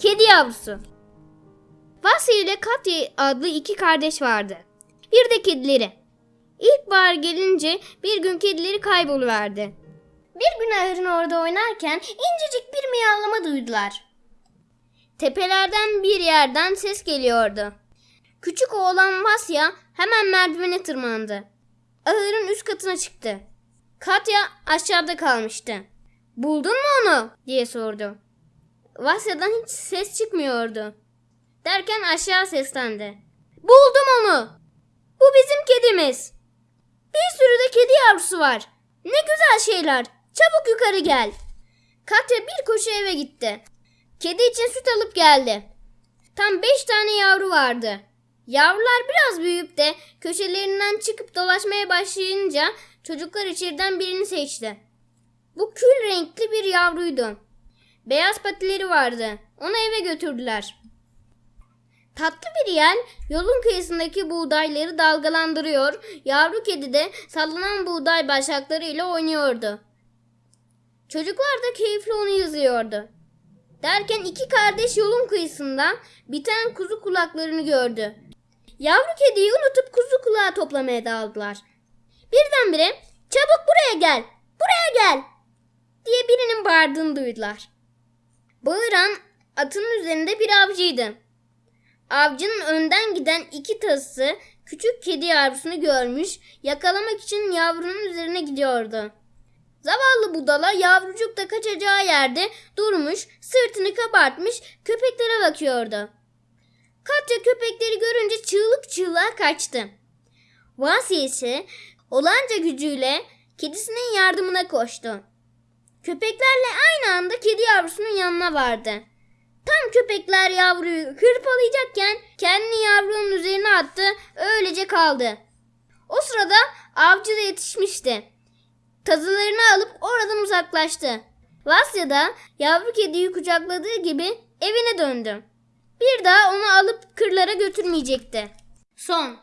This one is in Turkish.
Kedi yavrusu. Vasya ile Katya adlı iki kardeş vardı. Bir de kedileri. İlkbahar gelince bir gün kedileri kayboluverdi. Bir gün ahırın orada oynarken incecik bir miyavlama duydular. Tepelerden bir yerden ses geliyordu. Küçük oğlan Vasya hemen merdivene tırmandı. Ahırın üst katına çıktı. Katya aşağıda kalmıştı. Buldun mu onu? diye sordu. Vasya'dan hiç ses çıkmıyordu. Derken aşağı seslendi. Buldum onu. Bu bizim kedimiz. Bir sürü de kedi yavrusu var. Ne güzel şeyler. Çabuk yukarı gel. Katya bir koşu eve gitti. Kedi için süt alıp geldi. Tam beş tane yavru vardı. Yavrular biraz büyüyüp de köşelerinden çıkıp dolaşmaya başlayınca çocuklar içeriden birini seçti. Bu kül renkli bir yavruydu. Beyaz patileri vardı. Onu eve götürdüler. Tatlı bir yel yolun kıyısındaki buğdayları dalgalandırıyor, yavru kedi de sallanan buğday başaklarıyla oynuyordu. Çocuklar da keyifli onu izliyordu. Derken iki kardeş yolun kıyısında biten kuzu kulaklarını gördü. Yavru kediyi unutup kuzu kulağı toplamaya daldılar. Birdenbire çabuk buraya gel, buraya gel diye birinin bağırdığını duydular. Bağıran atın üzerinde bir avcıydı. Avcının önden giden iki tası küçük kedi yavrusunu görmüş, yakalamak için yavrunun üzerine gidiyordu. Zavallı budala yavrucuk da kaçacağı yerde durmuş, sırtını kabartmış, köpeklere bakıyordu. Katya köpekleri görünce çığlık çığlığa kaçtı. Vasya ise olanca gücüyle kedisinin yardımına koştu. Köpeklerle aynı anda kedi yavrusunun yanına vardı. Tam köpekler yavruyu hırpalayacakken kendini yavrunun üzerine attı, öylece kaldı. O sırada avcı da yetişmişti. Tazılarını alıp oradan uzaklaştı. Vasya da yavru kediyi kucakladığı gibi evine döndü. Bir daha onu alıp kırlara götürmeyecekti. Son